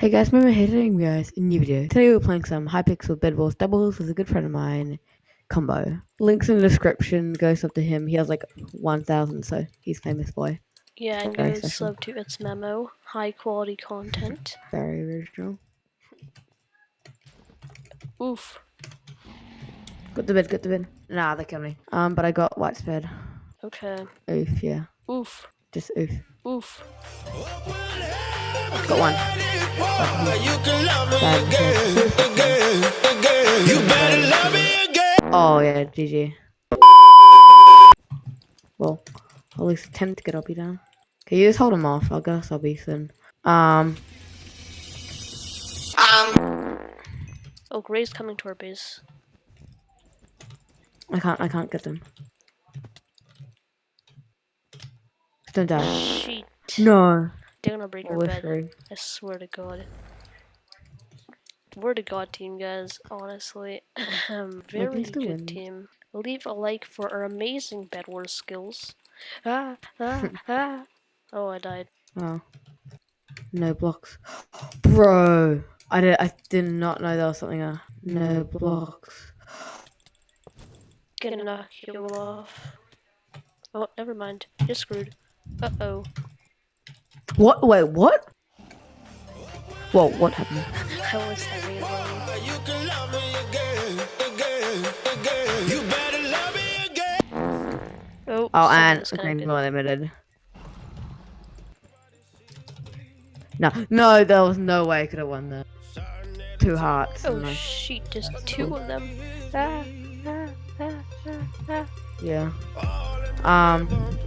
Hey guys, remember hitting guys in new video. Today we're playing some Hypixel Bed Wars Doubles with a good friend of mine, Combo. Links in the description, goes up to him. He has like 1,000, so he's famous boy. Yeah, and Very special. sub to its memo. High quality content. Very original. Oof. Got the bed, got the bed. Nah, they killed me. Um, but I got white bed. Okay. Oof, yeah. Oof. Just oof. Oof. Got one. You can love me Bad. again, again, again. You better love me again. Oh yeah, GG. Well, at least attempt to get Obby down. Okay, you just hold him off. I'll guess Obby soon. Um Um, Oh, Gray's coming to our base. I can't. I can't get them. Don't die. Shit. No. They're gonna break our We're bed. I swear to God. We're the God team, guys. Honestly, very good win. team. Leave a like for our amazing Bed Wars skills. Ah, ah, ah. Oh, I died. Oh. No blocks. Bro. I did. I did not know there was something. Uh, no blocks. Gonna knock you off. Oh, never mind. You're screwed. Uh oh. What? Wait. What? Whoa. What happened? I was having a. You can love me again, again, again. You better love me again. Oh, Oh, someone and disconnected. Green Bull Limited. No, no, there was no way I could have won that. Two hearts. Oh and like- shit, there's two of them. Ah, ah, ah, ah, ah. yeah. Um, Look what you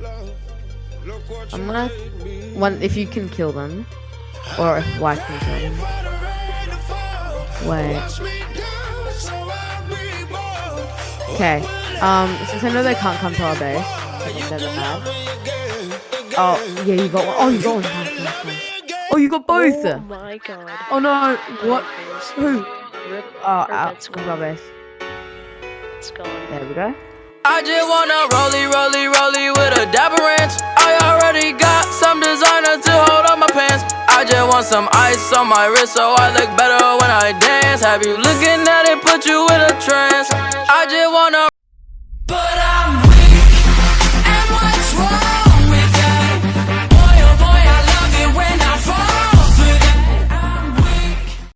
I'm gonna one if you can kill them, or if White can kill them. For the rain to fall. Wait. Me down so I reborn. Okay. Um, since I know they can't come to our base, because they're bad. Me again, again. Oh, yeah, you got one. Oh, you got one. Oh, you got both. Oh my god. Oh no, what? Who? Rip. Oh, Our out. bed's Come to our gone. base. It's gone. There we go. I just wanna rollie, rollie, rollie with a dapper ranch. I already got some designer to hold on my pants. I just want some ice on my wrist so I look better when I dance. Have you looking at it, put you in a trance. I just wanna.